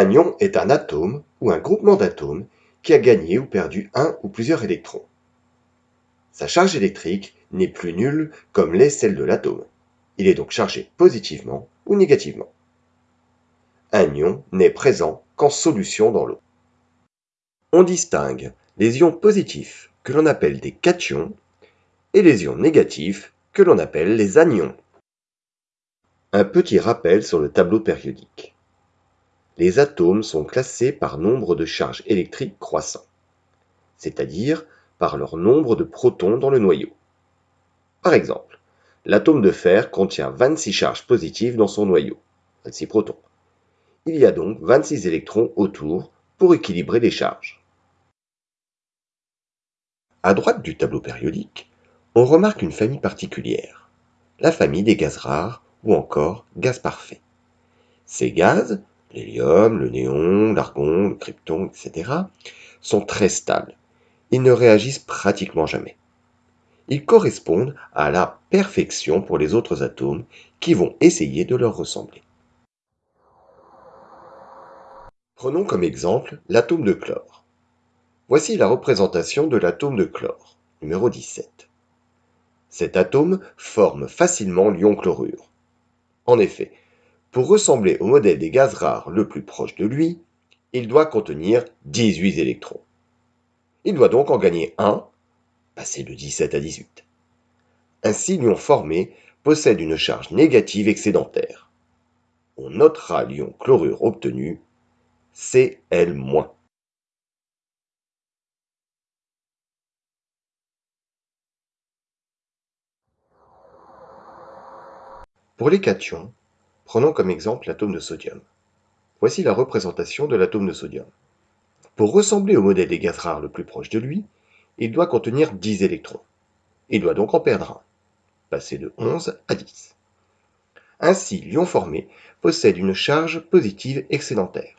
Un ion est un atome ou un groupement d'atomes qui a gagné ou perdu un ou plusieurs électrons. Sa charge électrique n'est plus nulle comme l'est celle de l'atome. Il est donc chargé positivement ou négativement. Un ion n'est présent qu'en solution dans l'eau. On distingue les ions positifs que l'on appelle des cations et les ions négatifs que l'on appelle les anions. Un petit rappel sur le tableau périodique. Les atomes sont classés par nombre de charges électriques croissant, c'est-à-dire par leur nombre de protons dans le noyau. Par exemple, l'atome de fer contient 26 charges positives dans son noyau, 26 protons. Il y a donc 26 électrons autour pour équilibrer les charges. À droite du tableau périodique, on remarque une famille particulière, la famille des gaz rares ou encore gaz parfaits. Ces gaz, l'hélium, le néon, l'argon, le krypton, etc., sont très stables. Ils ne réagissent pratiquement jamais. Ils correspondent à la perfection pour les autres atomes qui vont essayer de leur ressembler. Prenons comme exemple l'atome de chlore. Voici la représentation de l'atome de chlore, numéro 17. Cet atome forme facilement l'ion chlorure. En effet, pour ressembler au modèle des gaz rares le plus proche de lui, il doit contenir 18 électrons. Il doit donc en gagner un, passer de 17 à 18. Ainsi, l'ion formé possède une charge négative excédentaire. On notera l'ion chlorure obtenu Cl-. Pour les cations, prenons comme exemple l'atome de sodium. Voici la représentation de l'atome de sodium. Pour ressembler au modèle des gaz rares le plus proche de lui, il doit contenir 10 électrons. Il doit donc en perdre un, passer de 11 à 10. Ainsi, l'ion formé possède une charge positive excédentaire.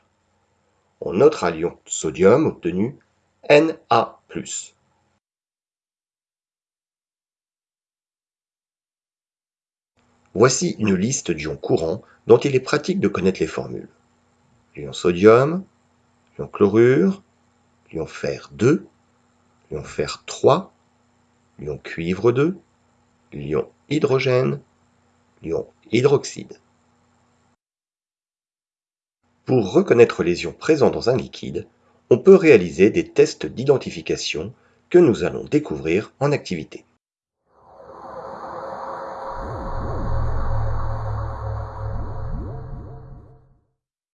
On notera l'ion sodium obtenu Na+. Voici une liste d'ions courants dont il est pratique de connaître les formules. L'ion sodium, l'ion chlorure, l'ion fer 2, l'ion fer 3, l'ion cuivre 2, l'ion hydrogène, l'ion hydroxyde. Pour reconnaître les ions présents dans un liquide, on peut réaliser des tests d'identification que nous allons découvrir en activité.